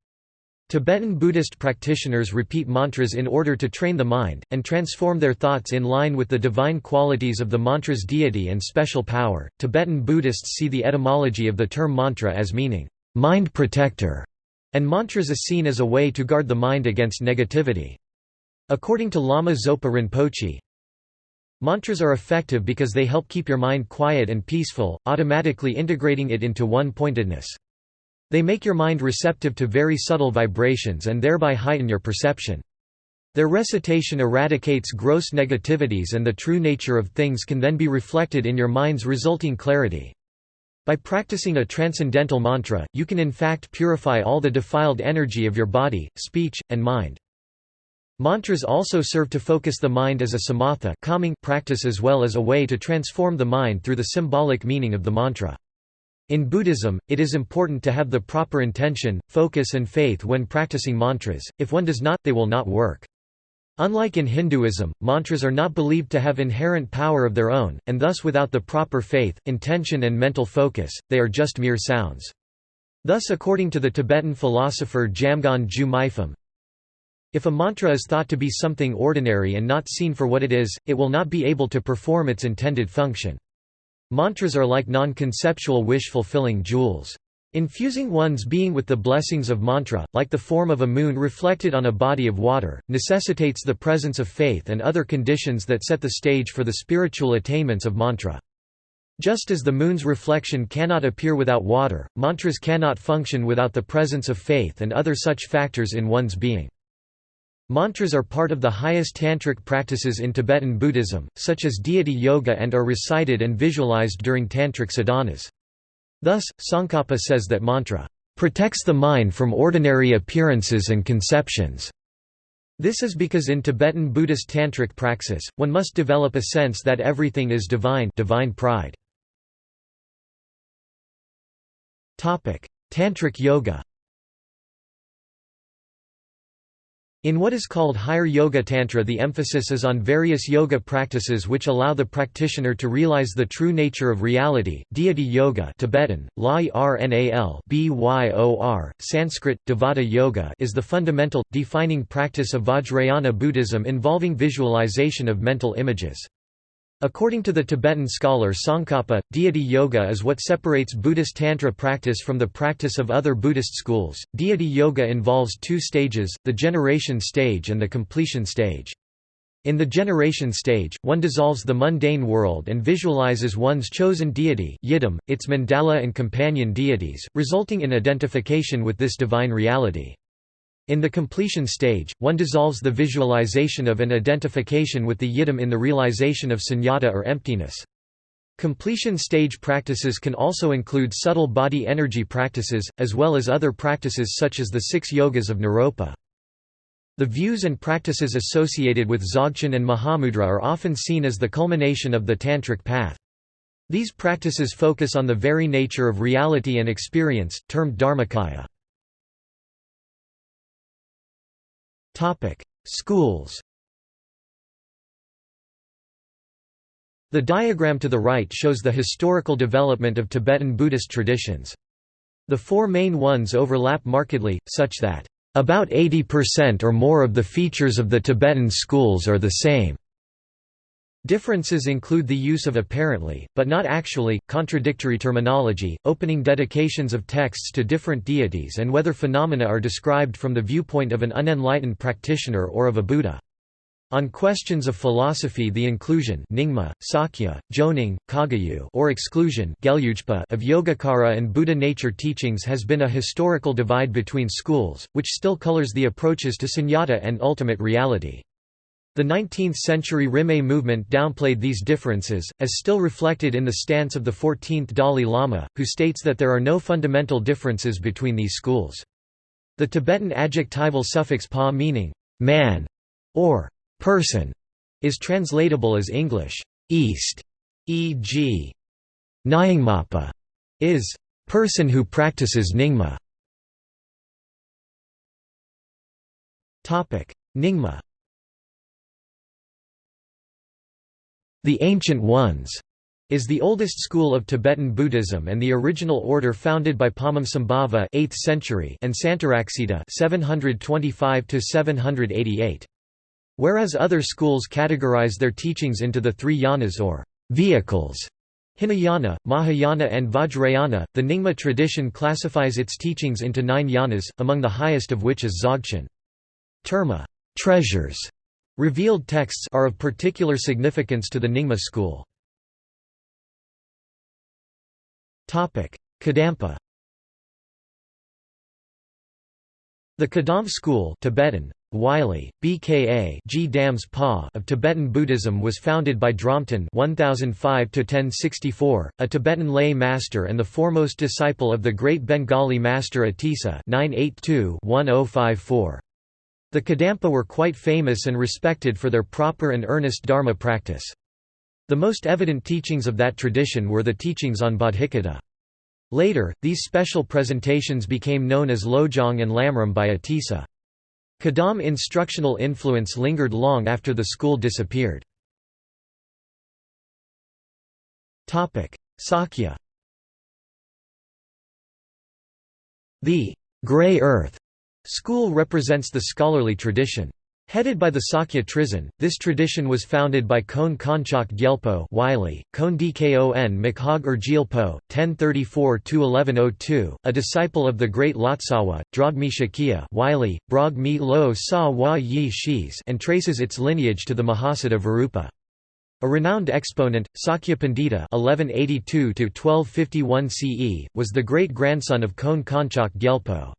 Tibetan Buddhist practitioners repeat mantras in order to train the mind, and transform their thoughts in line with the divine qualities of the mantra's deity and special power. Tibetan Buddhists see the etymology of the term mantra as meaning, mind protector, and mantras is seen as a way to guard the mind against negativity. According to Lama Zopa Rinpoche, Mantras are effective because they help keep your mind quiet and peaceful, automatically integrating it into one-pointedness. They make your mind receptive to very subtle vibrations and thereby heighten your perception. Their recitation eradicates gross negativities and the true nature of things can then be reflected in your mind's resulting clarity. By practicing a transcendental mantra, you can in fact purify all the defiled energy of your body, speech, and mind. Mantras also serve to focus the mind as a samatha calming practice as well as a way to transform the mind through the symbolic meaning of the mantra. In Buddhism, it is important to have the proper intention, focus and faith when practicing mantras, if one does not, they will not work. Unlike in Hinduism, mantras are not believed to have inherent power of their own, and thus without the proper faith, intention and mental focus, they are just mere sounds. Thus according to the Tibetan philosopher Jamgon Ju Mipham, if a mantra is thought to be something ordinary and not seen for what it is, it will not be able to perform its intended function. Mantras are like non-conceptual wish-fulfilling jewels. Infusing one's being with the blessings of mantra, like the form of a moon reflected on a body of water, necessitates the presence of faith and other conditions that set the stage for the spiritual attainments of mantra. Just as the moon's reflection cannot appear without water, mantras cannot function without the presence of faith and other such factors in one's being. Mantras are part of the highest tantric practices in Tibetan Buddhism, such as deity yoga and are recited and visualized during tantric sadhanas. Thus, Tsongkhapa says that mantra protects the mind from ordinary appearances and conceptions. This is because in Tibetan Buddhist tantric praxis, one must develop a sense that everything is divine divine pride. Topic: Tantric yoga In what is called Higher Yoga Tantra the emphasis is on various yoga practices which allow the practitioner to realize the true nature of reality. Deity Yoga Tibetan, La Rnal Sanskrit, Devata Yoga is the fundamental, defining practice of Vajrayana Buddhism involving visualization of mental images. According to the Tibetan scholar Tsongkhapa, deity yoga is what separates Buddhist Tantra practice from the practice of other Buddhist schools. Deity yoga involves two stages, the generation stage and the completion stage. In the generation stage, one dissolves the mundane world and visualizes one's chosen deity yidam, its mandala and companion deities, resulting in identification with this divine reality. In the completion stage, one dissolves the visualization of an identification with the yidam in the realization of sunyata or emptiness. Completion stage practices can also include subtle body energy practices, as well as other practices such as the six yogas of Naropa. The views and practices associated with Dzogchen and Mahamudra are often seen as the culmination of the Tantric path. These practices focus on the very nature of reality and experience, termed Dharmakaya. Topic: Schools. The diagram to the right shows the historical development of Tibetan Buddhist traditions. The four main ones overlap markedly, such that about 80% or more of the features of the Tibetan schools are the same. Differences include the use of apparently, but not actually, contradictory terminology, opening dedications of texts to different deities and whether phenomena are described from the viewpoint of an unenlightened practitioner or of a Buddha. On questions of philosophy the inclusion Nyingma, Sakya, Jonang, Kagyu or exclusion of Yogacara and Buddha nature teachings has been a historical divide between schools, which still colors the approaches to sunyata and ultimate reality. The 19th-century Rimé movement downplayed these differences, as still reflected in the stance of the 14th Dalai Lama, who states that there are no fundamental differences between these schools. The Tibetan adjectival suffix pa meaning man or person is translatable as English east, e.g. Nyingmapa is person who practices Nyingma. Nyingma The Ancient Ones is the oldest school of Tibetan Buddhism and the original order founded by Padmasambhava 8th century and Santaraksita 725 788. Whereas other schools categorize their teachings into the three yanas or vehicles Hinayana, Mahayana and Vajrayana, the Nyingma tradition classifies its teachings into nine yanas, among the highest of which is Dzogchen. Terma treasures Revealed texts are of particular significance to the Nyingma school. Kadampa The Kadampa school Tibetan, Wylie, BKA G Dams Pa of Tibetan Buddhism was founded by Dromten 1005 a Tibetan lay master and the foremost disciple of the great Bengali master Atisa 982 1054 the Kadampa were quite famous and respected for their proper and earnest Dharma practice. The most evident teachings of that tradition were the teachings on Bodhicitta. Later, these special presentations became known as Lojong and Lamrim by Atisa. Kadam instructional influence lingered long after the school disappeared. Sakya The «grey earth» school represents the scholarly tradition. Headed by the Sakya Trizin, this tradition was founded by Kon Konchak Gyelpo Wylie, Kon Dkon Makhag Urgyelpo, 1034–1102, a disciple of the great Lotsawa, Drogmi Shakya Wylie, Brogmi Lo Sa Wa Yi Shis and traces its lineage to the Mahasiddha Virupa. A renowned exponent, Sakya Pandita (1182–1251 CE) was the great-grandson of Kon Konchak Gyelpo.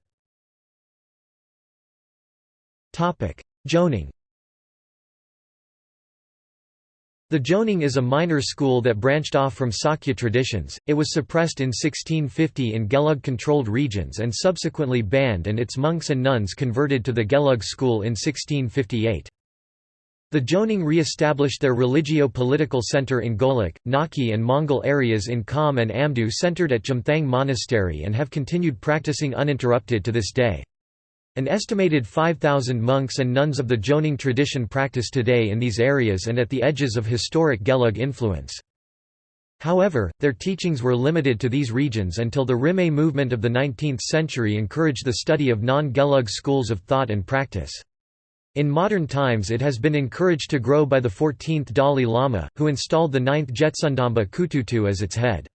Topic: Jonang. The Jonang is a minor school that branched off from Sakya traditions. It was suppressed in 1650 in Gelug-controlled regions and subsequently banned, and its monks and nuns converted to the Gelug school in 1658. The Jonang re-established their religio-political center in Golok, Naki and Mongol areas in Kham and Amdo centered at Jumthang Monastery and have continued practicing uninterrupted to this day. An estimated 5,000 monks and nuns of the Jonang tradition practice today in these areas and at the edges of historic Gelug influence. However, their teachings were limited to these regions until the Rimé movement of the 19th century encouraged the study of non-Gelug schools of thought and practice. In modern times it has been encouraged to grow by the 14th Dalai Lama, who installed the 9th Jetsundamba Kututu as its head.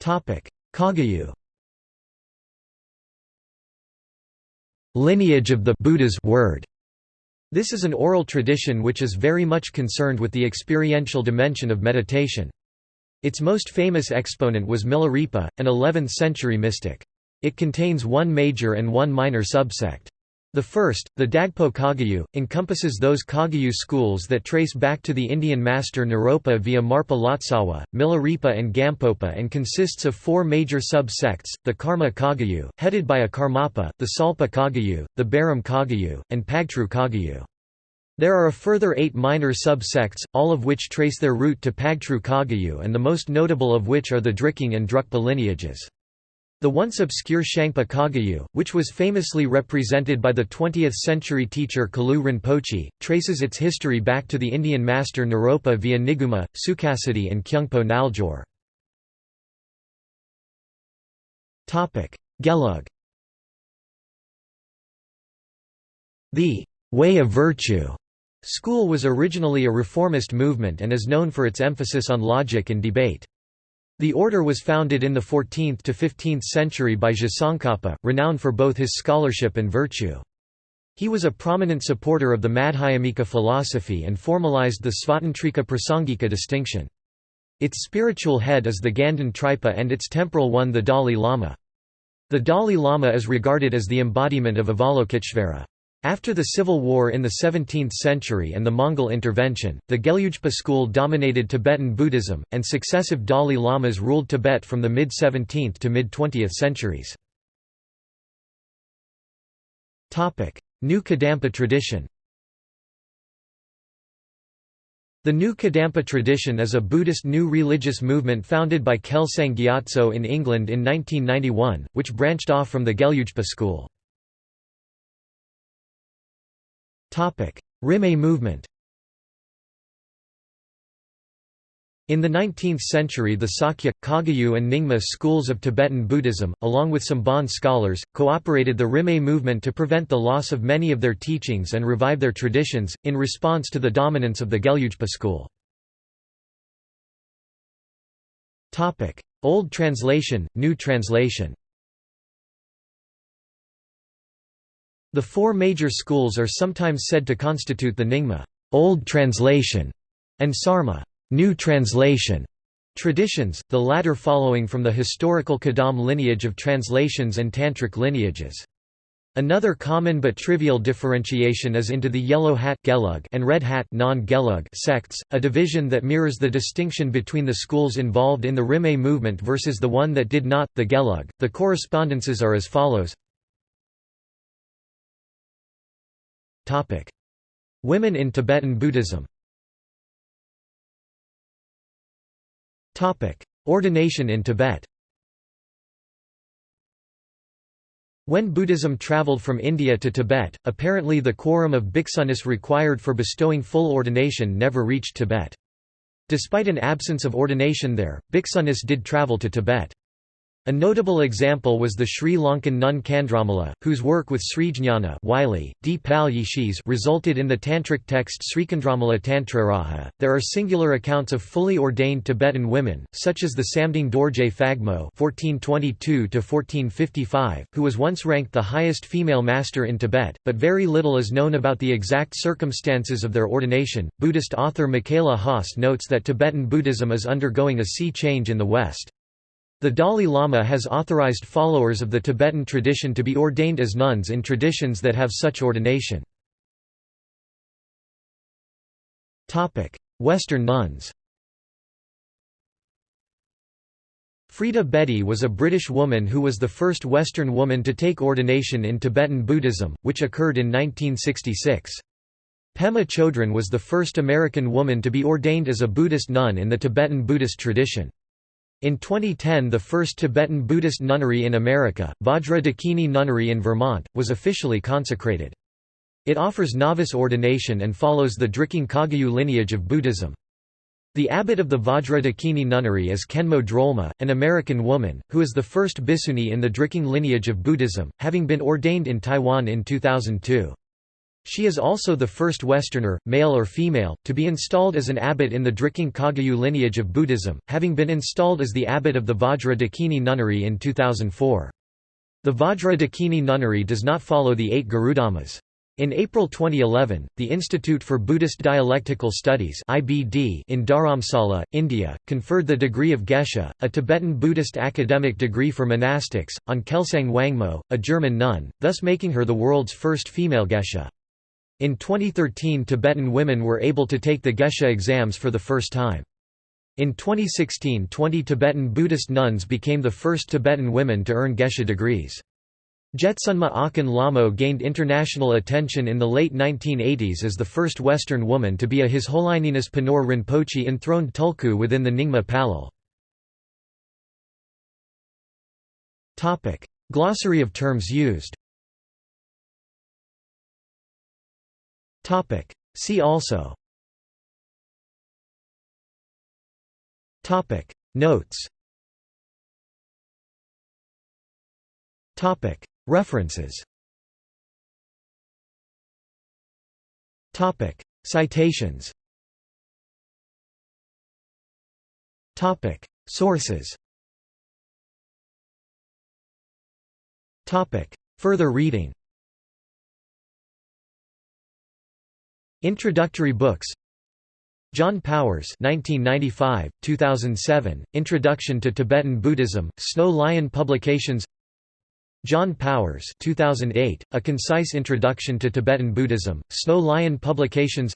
Kagyu Lineage of the Buddha's word. This is an oral tradition which is very much concerned with the experiential dimension of meditation. Its most famous exponent was Milarepa, an 11th-century mystic. It contains one major and one minor subsect. The first, the Dagpo Kagyu, encompasses those Kagyu schools that trace back to the Indian master Naropa via Marpa Lotsawa, Milarepa and Gampopa and consists of four major sub-sects, the Karma Kagyu, headed by a Karmapa, the Salpa Kagyu, the Baram Kagyu, and Pagtru Kagyu. There are a further eight minor sub-sects, all of which trace their root to Pagtru Kagyu and the most notable of which are the Drikung and Drukpa lineages. The once obscure Shangpa Kagyu, which was famously represented by the 20th-century teacher Kalu Rinpoche, traces its history back to the Indian master Naropa via Niguma, Sukhasiddhi and Kyungpo Naljor. Gelug The «way of virtue» school was originally a reformist movement and is known for its emphasis on logic and debate. The order was founded in the 14th to 15th century by Tsongkhapa, renowned for both his scholarship and virtue. He was a prominent supporter of the Madhyamika philosophy and formalized the Svatantrika Prasangika distinction. Its spiritual head is the Ganden Tripa and its temporal one the Dalai Lama. The Dalai Lama is regarded as the embodiment of Avalokiteshvara. After the civil war in the 17th century and the Mongol intervention, the Gelugpa school dominated Tibetan Buddhism, and successive Dalai Lamas ruled Tibet from the mid-17th to mid-20th centuries. New Kadampa tradition The New Kadampa tradition is a Buddhist new religious movement founded by Kelsang Gyatso in England in 1991, which branched off from the Gelugpa school. Rimé movement In the 19th century the Sakya, Kagyu and Nyingma schools of Tibetan Buddhism, along with some Bon scholars, cooperated the Rimé movement to prevent the loss of many of their teachings and revive their traditions, in response to the dominance of the Gelugpa school. Old translation, new translation The four major schools are sometimes said to constitute the Nyingma old translation and Sarma new translation traditions, the latter following from the historical Kadam lineage of translations and Tantric lineages. Another common but trivial differentiation is into the yellow hat and red hat sects, a division that mirrors the distinction between the schools involved in the Rimé movement versus the one that did not, the Gelug. The correspondences are as follows Women in Tibetan Buddhism Ordination in Tibet When Buddhism traveled from India to Tibet, apparently the quorum of bhiksunis required for bestowing full ordination never reached Tibet. Despite an absence of ordination there, bhiksunis did travel to Tibet. A notable example was the Sri Lankan nun Candramala, whose work with. Yishis resulted in the tantric text Sricandramala Tantraraja. There are singular accounts of fully ordained Tibetan women, such as the Samding Dorje Phagmo (1422–1455), who was once ranked the highest female master in Tibet, but very little is known about the exact circumstances of their ordination. Buddhist author Michaela Haas notes that Tibetan Buddhism is undergoing a sea change in the West. The Dalai Lama has authorized followers of the Tibetan tradition to be ordained as nuns in traditions that have such ordination. Western nuns Freda Bedi was a British woman who was the first Western woman to take ordination in Tibetan Buddhism, which occurred in 1966. Pema Chodron was the first American woman to be ordained as a Buddhist nun in the Tibetan Buddhist tradition. In 2010 the first Tibetan Buddhist nunnery in America, Vajra Dakini Nunnery in Vermont, was officially consecrated. It offers novice ordination and follows the Drikung Kagyu lineage of Buddhism. The abbot of the Vajra Dakini Nunnery is Khenmo Drolma, an American woman, who is the first bhikkhuni in the Drikung lineage of Buddhism, having been ordained in Taiwan in 2002. She is also the first Westerner, male or female, to be installed as an abbot in the Drikung Kagyu lineage of Buddhism, having been installed as the abbot of the Vajra Dakini Nunnery in 2004. The Vajra Dakini Nunnery does not follow the eight Garudhammas. In April 2011, the Institute for Buddhist Dialectical Studies (IBD) in Dharamsala, India, conferred the degree of Geshe, a Tibetan Buddhist academic degree for monastics, on Kelsang Wangmo, a German nun, thus making her the world's first female Geshe. In 2013 Tibetan women were able to take the Geshe exams for the first time. In 2016 20 Tibetan Buddhist nuns became the first Tibetan women to earn Geshe degrees. Jetsunma Akhon Lamo gained international attention in the late 1980s as the first Western woman to be a His Holiness Penor Rinpoche enthroned tulku within the Nyingma Palyul. Glossary of terms used Topic. See also Topic. Notes Topic. References Topic. Citations Topic. Sources Topic. Further reading Introductory books John Powers 1995, 2007, Introduction to Tibetan Buddhism, Snow Lion Publications John Powers 2008, A Concise Introduction to Tibetan Buddhism, Snow Lion Publications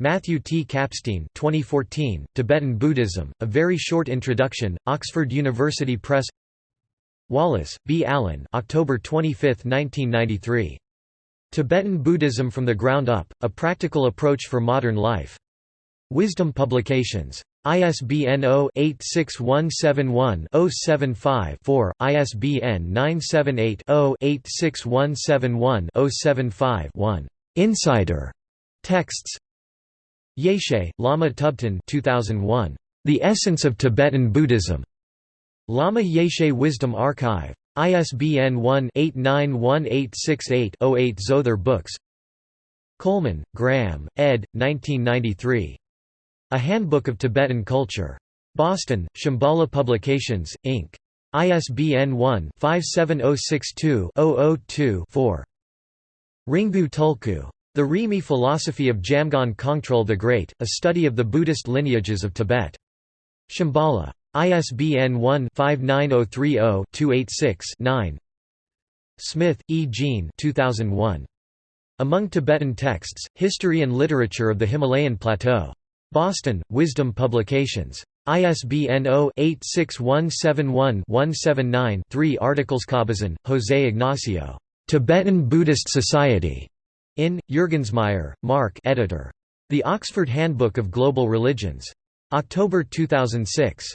Matthew T. Kapstein 2014, Tibetan Buddhism, A Very Short Introduction, Oxford University Press Wallace, B. Allen October 25, 1993. Tibetan Buddhism from the Ground Up, A Practical Approach for Modern Life. Wisdom Publications. ISBN 0-86171-075-4, ISBN 978-0-86171-075-1. Insider. Texts Yeshe, Lama Tubten 2001. The Essence of Tibetan Buddhism. Lama Yeshe Wisdom Archive. ISBN 1-891868-08 Zother Books Coleman, Graham, ed. 1993. A Handbook of Tibetan Culture. Boston, Shambhala Publications, Inc. ISBN 1-57062-002-4. Ringu Tulku. The Rimé Philosophy of Jamgon Kongtrul the Great, a study of the Buddhist lineages of Tibet. Shambhala. ISBN 1-59030-286-9 Smith, E. Jean 2001. Among Tibetan Texts, History and Literature of the Himalayan Plateau. Boston, Wisdom Publications. ISBN 0-86171-179-3 Articles Cabezon, José Ignacio. Tibetan Buddhist Society. In, Jürgensmeyer, Mark editor. The Oxford Handbook of Global Religions. October 2006.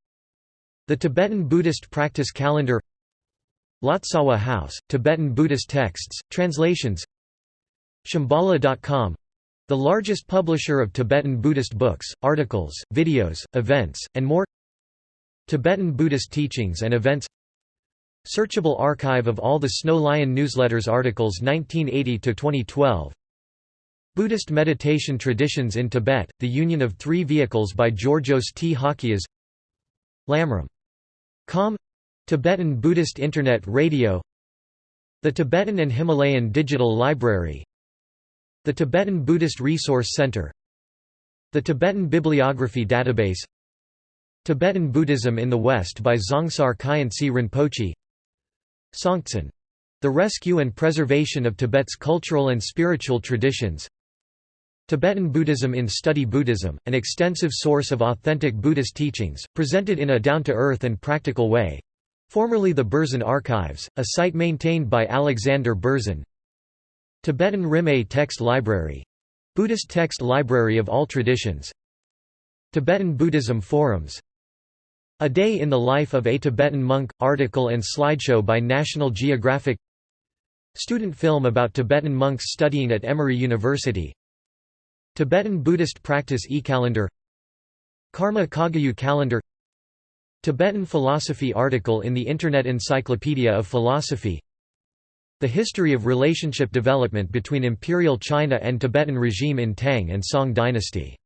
The Tibetan Buddhist Practice Calendar Lotsawa House, Tibetan Buddhist Texts, Translations Shambhala.com the largest publisher of Tibetan Buddhist books, articles, videos, events, and more Tibetan Buddhist teachings and events Searchable archive of all the Snow Lion newsletters articles 1980–2012 Buddhist meditation traditions in Tibet, The Union of Three Vehicles by Georgios T. Halkias Lamrim. Com Tibetan Buddhist Internet Radio The Tibetan and Himalayan Digital Library The Tibetan Buddhist Resource Center The Tibetan Bibliography Database Tibetan Buddhism in the West by Dzongsar Khyentse Rinpoche Songtsen. The Rescue and Preservation of Tibet's Cultural and Spiritual Traditions Tibetan Buddhism in Study Buddhism, an extensive source of authentic Buddhist teachings, presented in a down-to-earth and practical way. Formerly the Berzin Archives, a site maintained by Alexander Berzin Tibetan Rimé Text Library — Buddhist text library of all traditions. Tibetan Buddhism Forums. A Day in the Life of a Tibetan Monk – article and slideshow by National Geographic. Student film about Tibetan monks studying at Emory University Tibetan Buddhist Practice e-calendar Karma Kagyu calendar Tibetan philosophy article in the Internet Encyclopedia of Philosophy The history of relationship development between Imperial China and Tibetan regime in Tang and Song dynasty